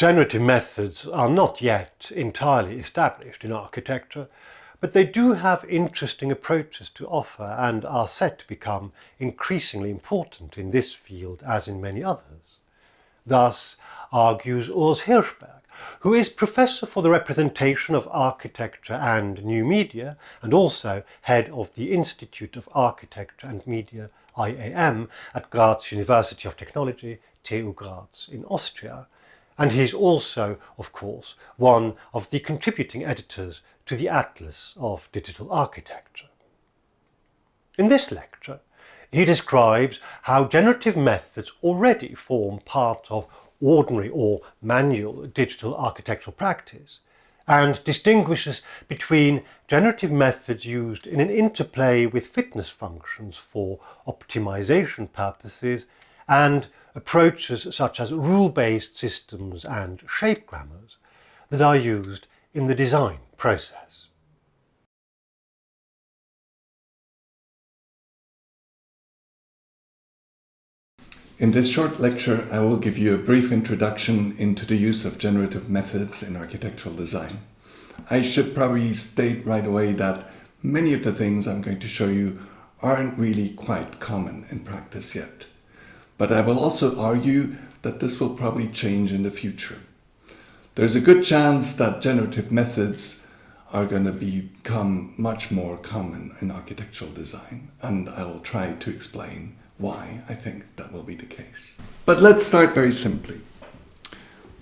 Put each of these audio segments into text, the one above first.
Generative methods are not yet entirely established in architecture, but they do have interesting approaches to offer and are set to become increasingly important in this field as in many others. Thus argues Urs Hirschberg, who is Professor for the Representation of Architecture and New Media and also head of the Institute of Architecture and Media IAM at Graz University of Technology, TU Graz in Austria, and he's also, of course, one of the contributing editors to the Atlas of Digital Architecture. In this lecture, he describes how generative methods already form part of ordinary or manual digital architectural practice and distinguishes between generative methods used in an interplay with fitness functions for optimization purposes and approaches such as rule-based systems and shape grammars that are used in the design process. In this short lecture, I will give you a brief introduction into the use of generative methods in architectural design. I should probably state right away that many of the things I'm going to show you aren't really quite common in practice yet. But I will also argue that this will probably change in the future. There's a good chance that generative methods are going to become much more common in architectural design, and I will try to explain why I think that will be the case. But let's start very simply.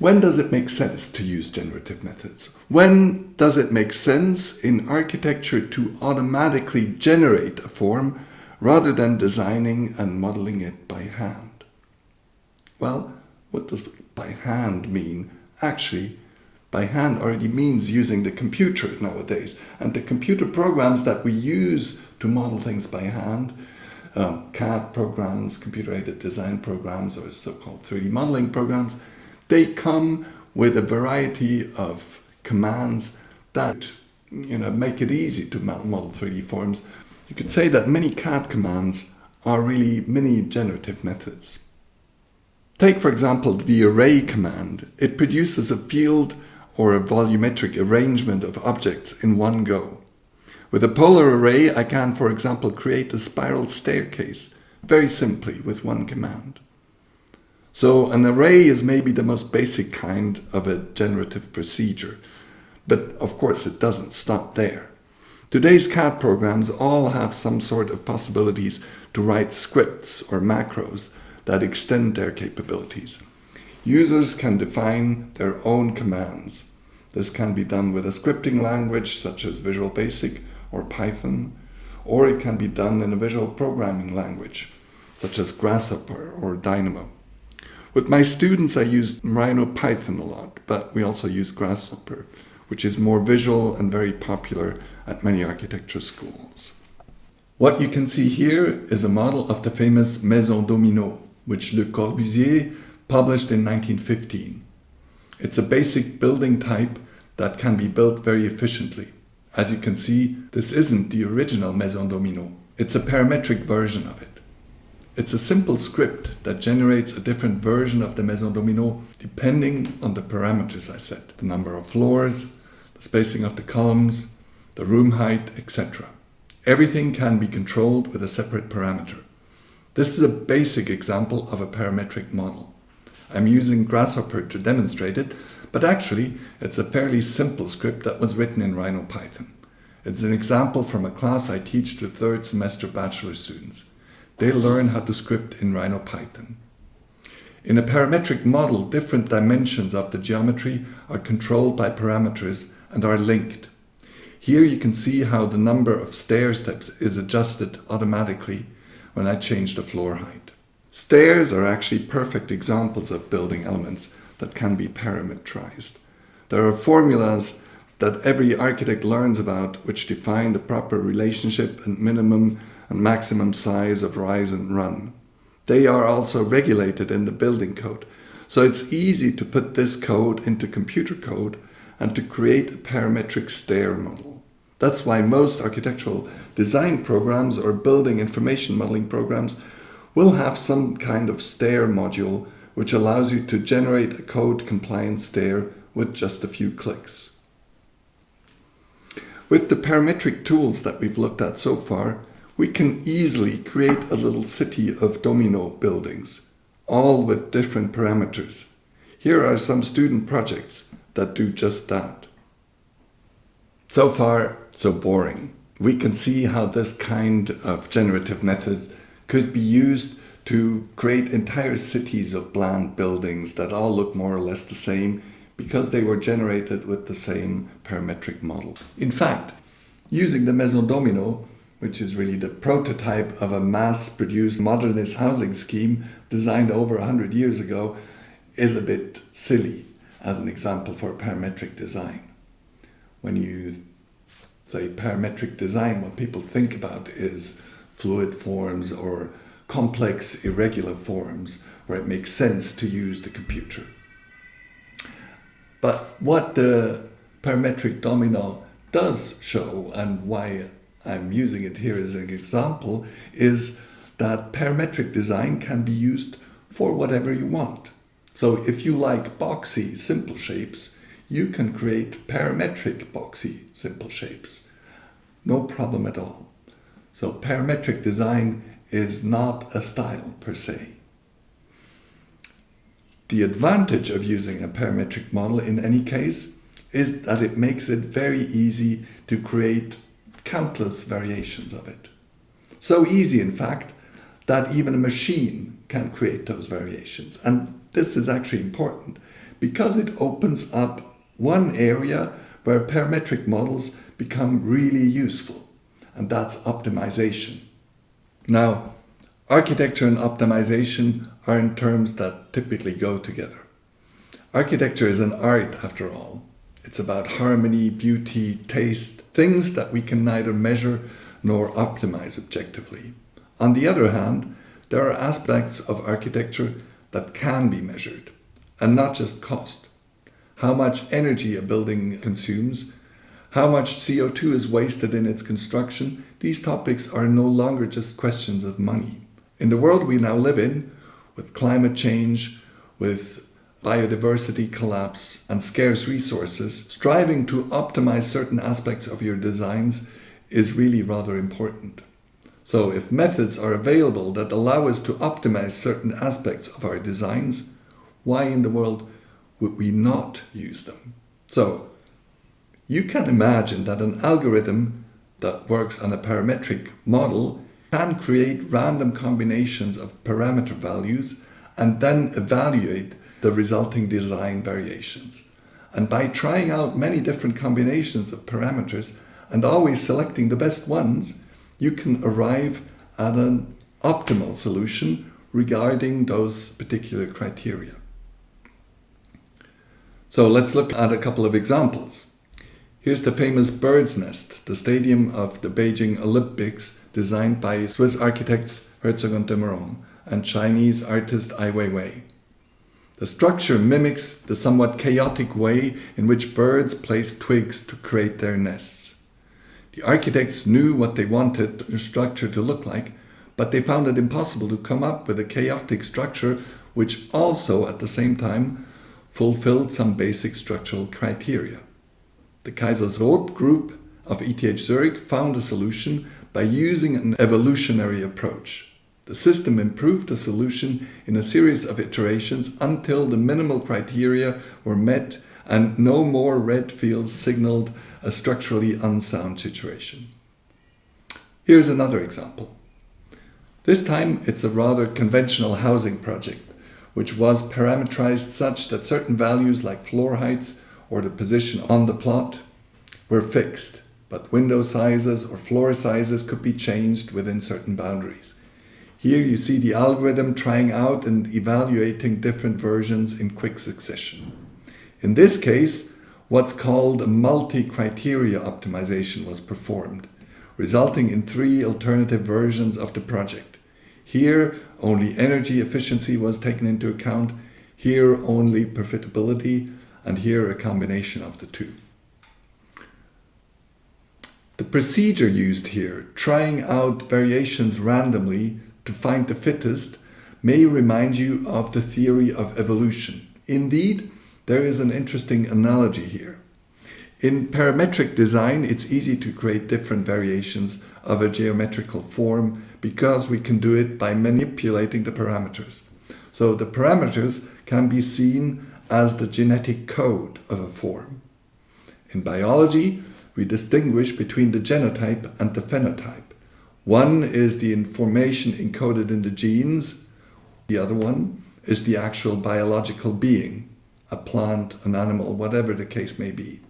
When does it make sense to use generative methods? When does it make sense in architecture to automatically generate a form rather than designing and modeling it by hand. Well, what does by hand mean? Actually, by hand already means using the computer nowadays. And the computer programs that we use to model things by hand, um, CAD programs, computer-aided design programs, or so-called 3D modeling programs, they come with a variety of commands that you know, make it easy to model 3D forms you could say that many CAD commands are really mini generative methods. Take for example the array command. It produces a field or a volumetric arrangement of objects in one go. With a polar array I can for example create a spiral staircase very simply with one command. So an array is maybe the most basic kind of a generative procedure, but of course it doesn't stop there. Today's CAD programs all have some sort of possibilities to write scripts or macros that extend their capabilities. Users can define their own commands. This can be done with a scripting language such as Visual Basic or Python, or it can be done in a visual programming language such as Grasshopper or Dynamo. With my students I use Rhino Python a lot, but we also use Grasshopper which is more visual and very popular at many architecture schools. What you can see here is a model of the famous Maison Domino, which Le Corbusier published in 1915. It's a basic building type that can be built very efficiently. As you can see, this isn't the original Maison Domino. It's a parametric version of it. It's a simple script that generates a different version of the Maison Domino depending on the parameters I set. The number of floors, the spacing of the columns, the room height, etc. Everything can be controlled with a separate parameter. This is a basic example of a parametric model. I'm using Grasshopper to demonstrate it, but actually it's a fairly simple script that was written in Rhino Python. It's an example from a class I teach to third semester bachelor students. They learn how to script in Rhino Python. In a parametric model, different dimensions of the geometry are controlled by parameters and are linked. Here you can see how the number of stair steps is adjusted automatically when I change the floor height. Stairs are actually perfect examples of building elements that can be parametrized. There are formulas that every architect learns about which define the proper relationship and minimum and maximum size of rise and run. They are also regulated in the building code. So it's easy to put this code into computer code and to create a parametric stair model. That's why most architectural design programs or building information modeling programs will have some kind of stair module which allows you to generate a code compliant stair with just a few clicks. With the parametric tools that we've looked at so far, we can easily create a little city of domino buildings, all with different parameters. Here are some student projects that do just that. So far, so boring. We can see how this kind of generative methods could be used to create entire cities of bland buildings that all look more or less the same because they were generated with the same parametric model. In fact, using the Maison Domino, which is really the prototype of a mass-produced modernist housing scheme designed over 100 years ago, is a bit silly as an example for parametric design. When you say parametric design, what people think about is fluid forms or complex irregular forms where it makes sense to use the computer. But what the parametric domino does show and why I'm using it here as an example is that parametric design can be used for whatever you want. So if you like boxy simple shapes, you can create parametric boxy simple shapes. No problem at all. So parametric design is not a style per se. The advantage of using a parametric model in any case is that it makes it very easy to create countless variations of it. So easy, in fact, that even a machine can create those variations. And this is actually important because it opens up one area where parametric models become really useful, and that's optimization. Now, architecture and optimization are in terms that typically go together. Architecture is an art, after all. It's about harmony, beauty, taste, things that we can neither measure nor optimize objectively. On the other hand, there are aspects of architecture that can be measured, and not just cost. How much energy a building consumes, how much CO2 is wasted in its construction, these topics are no longer just questions of money. In the world we now live in, with climate change, with biodiversity collapse and scarce resources, striving to optimize certain aspects of your designs is really rather important. So if methods are available that allow us to optimize certain aspects of our designs, why in the world would we not use them? So you can imagine that an algorithm that works on a parametric model can create random combinations of parameter values and then evaluate the resulting design variations. And by trying out many different combinations of parameters and always selecting the best ones, you can arrive at an optimal solution regarding those particular criteria. So let's look at a couple of examples. Here's the famous bird's nest, the stadium of the Beijing Olympics, designed by Swiss architects Herzog und de Meuron and Chinese artist Ai Weiwei. The structure mimics the somewhat chaotic way in which birds place twigs to create their nests. The architects knew what they wanted the structure to look like, but they found it impossible to come up with a chaotic structure which also at the same time fulfilled some basic structural criteria. The Kaisersrot group of ETH Zurich found a solution by using an evolutionary approach. The system improved the solution in a series of iterations until the minimal criteria were met and no more red fields signaled a structurally unsound situation. Here's another example. This time it's a rather conventional housing project, which was parameterized such that certain values like floor heights or the position on the plot were fixed, but window sizes or floor sizes could be changed within certain boundaries. Here you see the algorithm trying out and evaluating different versions in quick succession. In this case, what's called a multi-criteria optimization was performed, resulting in three alternative versions of the project. Here, only energy efficiency was taken into account, here only profitability, and here a combination of the two. The procedure used here, trying out variations randomly to find the fittest, may remind you of the theory of evolution. Indeed, there is an interesting analogy here. In parametric design, it's easy to create different variations of a geometrical form because we can do it by manipulating the parameters. So the parameters can be seen as the genetic code of a form. In biology, we distinguish between the genotype and the phenotype. One is the information encoded in the genes, the other one is the actual biological being, a plant, an animal, whatever the case may be.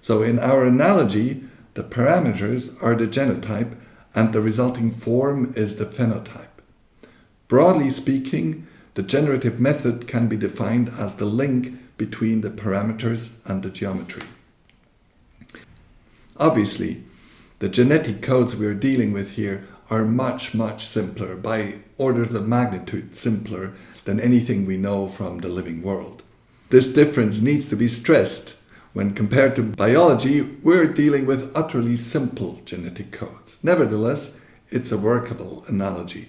So in our analogy, the parameters are the genotype and the resulting form is the phenotype. Broadly speaking, the generative method can be defined as the link between the parameters and the geometry. Obviously, the genetic codes we're dealing with here are much, much simpler, by orders of magnitude simpler than anything we know from the living world. This difference needs to be stressed when compared to biology, we're dealing with utterly simple genetic codes. Nevertheless, it's a workable analogy,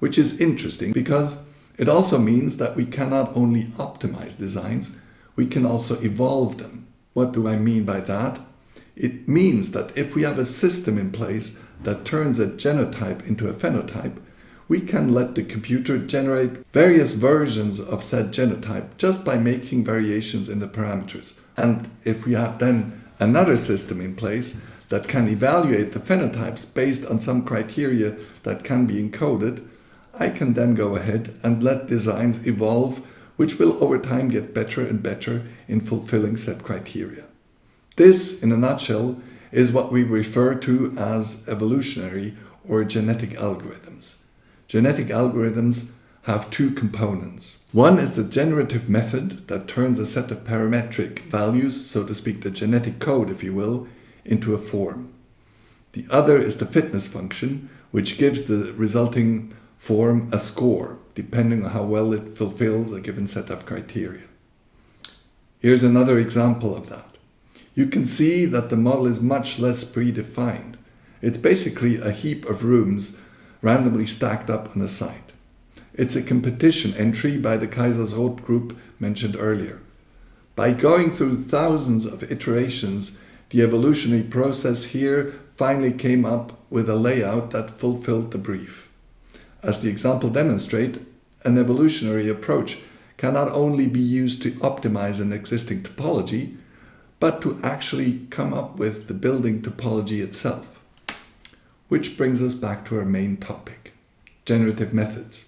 which is interesting because it also means that we cannot only optimize designs, we can also evolve them. What do I mean by that? It means that if we have a system in place that turns a genotype into a phenotype, we can let the computer generate various versions of said genotype just by making variations in the parameters. And if we have then another system in place that can evaluate the phenotypes based on some criteria that can be encoded, I can then go ahead and let designs evolve which will over time get better and better in fulfilling set criteria. This, in a nutshell, is what we refer to as evolutionary or genetic algorithms. Genetic algorithms have two components. One is the generative method that turns a set of parametric values, so to speak the genetic code if you will, into a form. The other is the fitness function, which gives the resulting form a score, depending on how well it fulfills a given set of criteria. Here's another example of that. You can see that the model is much less predefined. It's basically a heap of rooms randomly stacked up on a site. It's a competition entry by the Kaisersrot group mentioned earlier. By going through thousands of iterations, the evolutionary process here finally came up with a layout that fulfilled the brief. As the example demonstrates, an evolutionary approach can not only be used to optimize an existing topology, but to actually come up with the building topology itself. Which brings us back to our main topic, generative methods.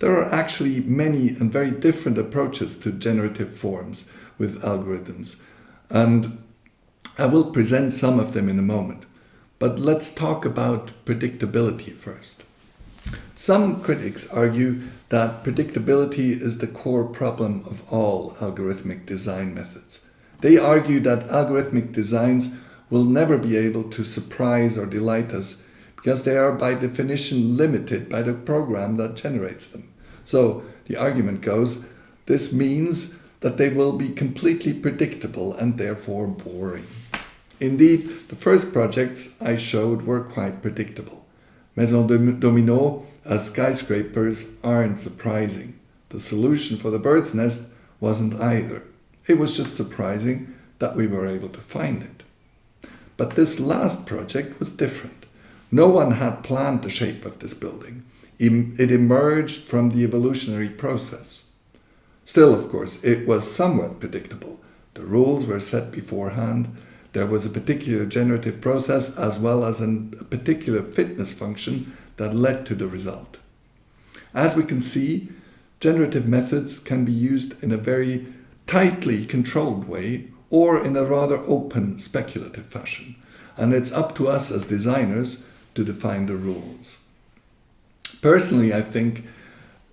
There are actually many and very different approaches to generative forms with algorithms, and I will present some of them in a moment. But let's talk about predictability first. Some critics argue that predictability is the core problem of all algorithmic design methods. They argue that algorithmic designs will never be able to surprise or delight us because they are by definition limited by the program that generates them. So the argument goes, this means that they will be completely predictable and therefore boring. Indeed, the first projects I showed were quite predictable. Maison Domino as skyscrapers aren't surprising. The solution for the bird's nest wasn't either. It was just surprising that we were able to find it. But this last project was different. No one had planned the shape of this building it emerged from the evolutionary process. Still, of course, it was somewhat predictable. The rules were set beforehand. There was a particular generative process as well as an, a particular fitness function that led to the result. As we can see, generative methods can be used in a very tightly controlled way or in a rather open speculative fashion. And it's up to us as designers to define the rules. Personally, I think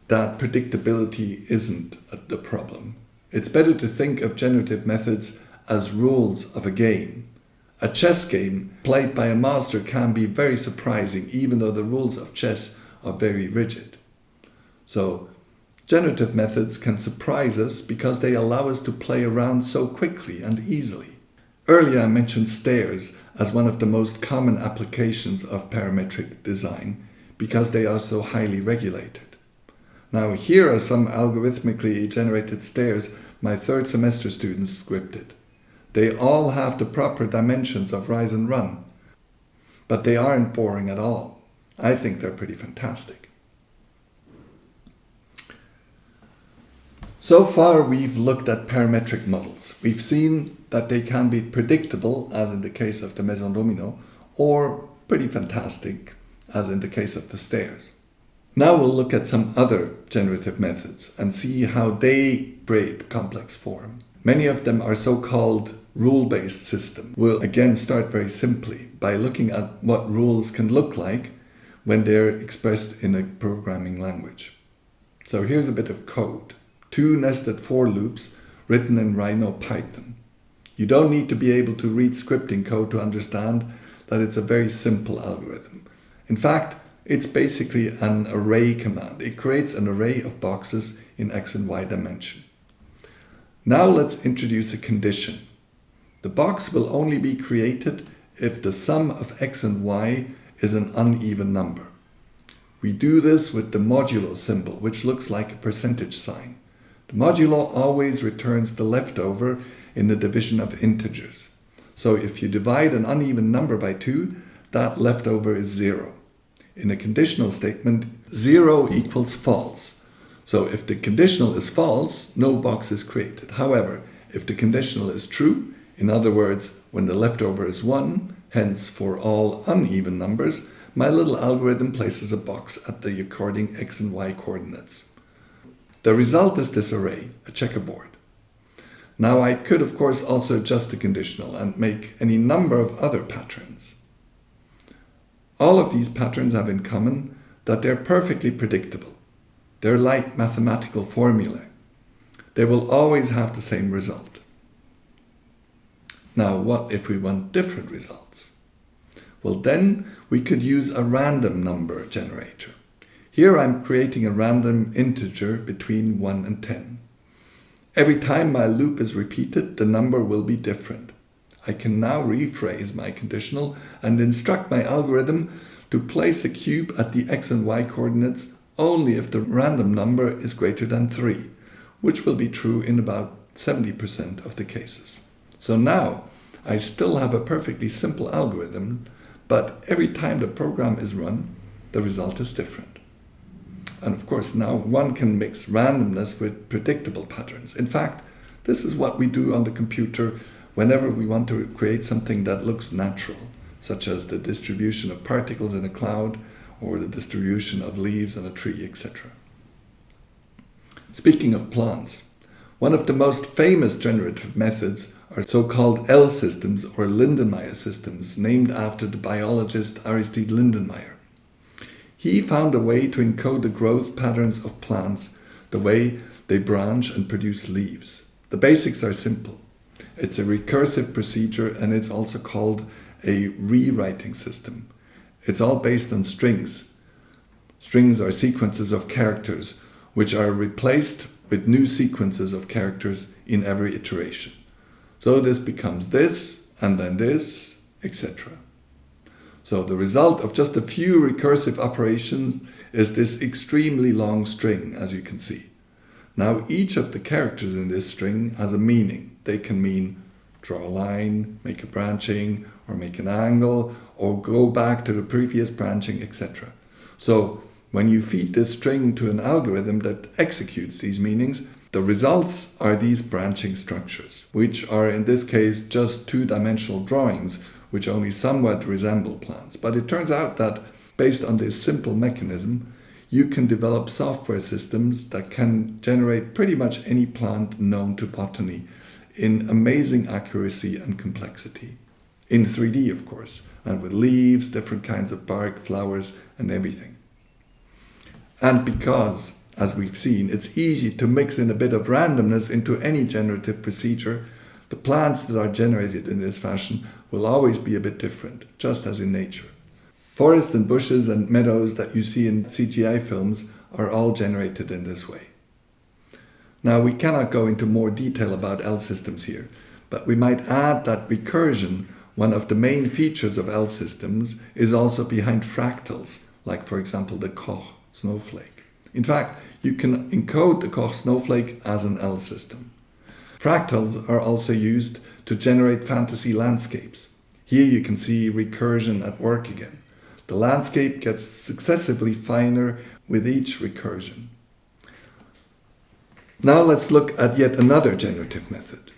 that predictability isn't the problem. It's better to think of generative methods as rules of a game. A chess game played by a master can be very surprising even though the rules of chess are very rigid. So generative methods can surprise us because they allow us to play around so quickly and easily. Earlier I mentioned stairs as one of the most common applications of parametric design because they are so highly regulated. Now here are some algorithmically generated stairs my third semester students scripted. They all have the proper dimensions of rise and run, but they aren't boring at all. I think they're pretty fantastic. So far we've looked at parametric models. We've seen that they can be predictable, as in the case of the Maison Domino, or pretty fantastic, as in the case of the stairs. Now we'll look at some other generative methods and see how they break complex form. Many of them are so-called rule-based systems. We'll again start very simply by looking at what rules can look like when they're expressed in a programming language. So here's a bit of code. Two nested for loops written in Rhino Python. You don't need to be able to read scripting code to understand that it's a very simple algorithm. In fact, it's basically an array command. It creates an array of boxes in x and y dimension. Now let's introduce a condition. The box will only be created if the sum of x and y is an uneven number. We do this with the modulo symbol, which looks like a percentage sign. The modulo always returns the leftover in the division of integers. So if you divide an uneven number by 2, that leftover is 0. In a conditional statement, 0 equals false. So if the conditional is false, no box is created. However, if the conditional is true, in other words, when the leftover is 1, hence for all uneven numbers, my little algorithm places a box at the according x and y coordinates. The result is this array, a checkerboard. Now I could of course also adjust the conditional and make any number of other patterns. All of these patterns have in common that they're perfectly predictable. They're like mathematical formulae. They will always have the same result. Now what if we want different results? Well then we could use a random number generator. Here I'm creating a random integer between 1 and 10. Every time my loop is repeated, the number will be different. I can now rephrase my conditional and instruct my algorithm to place a cube at the x and y coordinates only if the random number is greater than 3, which will be true in about 70% of the cases. So now I still have a perfectly simple algorithm, but every time the program is run, the result is different. And of course, now one can mix randomness with predictable patterns. In fact, this is what we do on the computer whenever we want to create something that looks natural, such as the distribution of particles in a cloud or the distribution of leaves on a tree, etc. Speaking of plants, one of the most famous generative methods are so-called L systems or Lindenmayer systems, named after the biologist Aristid Lindenmayer. He found a way to encode the growth patterns of plants, the way they branch and produce leaves. The basics are simple. It's a recursive procedure and it's also called a rewriting system. It's all based on strings. Strings are sequences of characters which are replaced with new sequences of characters in every iteration. So this becomes this and then this, etc. So the result of just a few recursive operations is this extremely long string, as you can see. Now each of the characters in this string has a meaning. They can mean draw a line, make a branching, or make an angle, or go back to the previous branching, etc. So when you feed this string to an algorithm that executes these meanings, the results are these branching structures, which are in this case just two-dimensional drawings which only somewhat resemble plants. But it turns out that based on this simple mechanism, you can develop software systems that can generate pretty much any plant known to botany in amazing accuracy and complexity. In 3D, of course, and with leaves, different kinds of bark, flowers, and everything. And because, as we've seen, it's easy to mix in a bit of randomness into any generative procedure, the plants that are generated in this fashion will always be a bit different, just as in nature. Forests and bushes and meadows that you see in CGI films are all generated in this way. Now we cannot go into more detail about L systems here, but we might add that recursion, one of the main features of L systems, is also behind fractals, like for example the Koch snowflake. In fact, you can encode the Koch snowflake as an L system. Fractals are also used to generate fantasy landscapes. Here you can see recursion at work again. The landscape gets successively finer with each recursion. Now let's look at yet another generative method,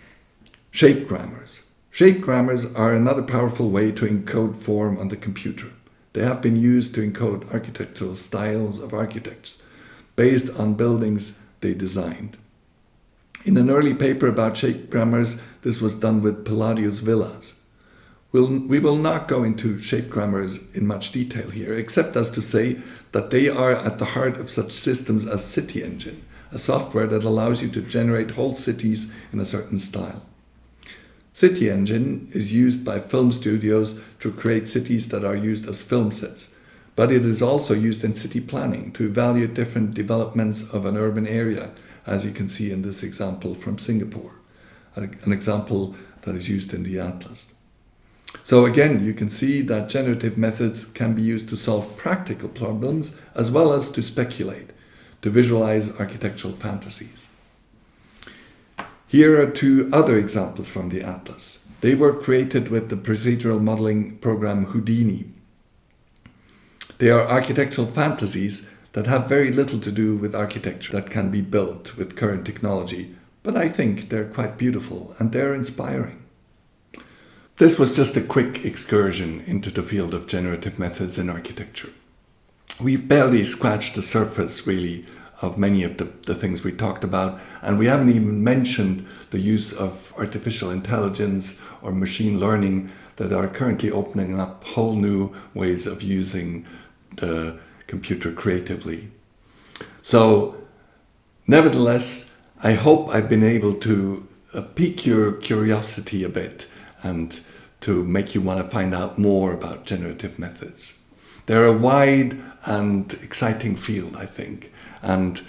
shape grammars. Shape grammars are another powerful way to encode form on the computer. They have been used to encode architectural styles of architects based on buildings they designed. In an early paper about shape grammars, this was done with Palladio's Villas. We'll, we will not go into shape grammars in much detail here, except as to say that they are at the heart of such systems as City Engine, a software that allows you to generate whole cities in a certain style. City Engine is used by film studios to create cities that are used as film sets, but it is also used in city planning to evaluate different developments of an urban area, as you can see in this example from Singapore, an example that is used in the Atlas. So again, you can see that generative methods can be used to solve practical problems as well as to speculate to visualize architectural fantasies. Here are two other examples from the Atlas. They were created with the procedural modeling program Houdini. They are architectural fantasies that have very little to do with architecture that can be built with current technology, but I think they're quite beautiful and they're inspiring. This was just a quick excursion into the field of generative methods in architecture we've barely scratched the surface really of many of the, the things we talked about and we haven't even mentioned the use of artificial intelligence or machine learning that are currently opening up whole new ways of using the computer creatively. So nevertheless, I hope I've been able to uh, pique your curiosity a bit and to make you want to find out more about generative methods. They're a wide and exciting field, I think. And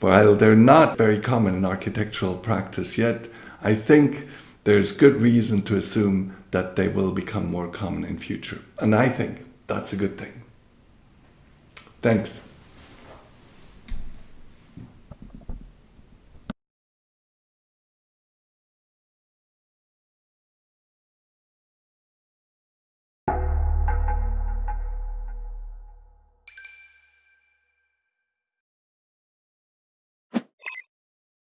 while they're not very common in architectural practice yet, I think there's good reason to assume that they will become more common in future. And I think that's a good thing. Thanks.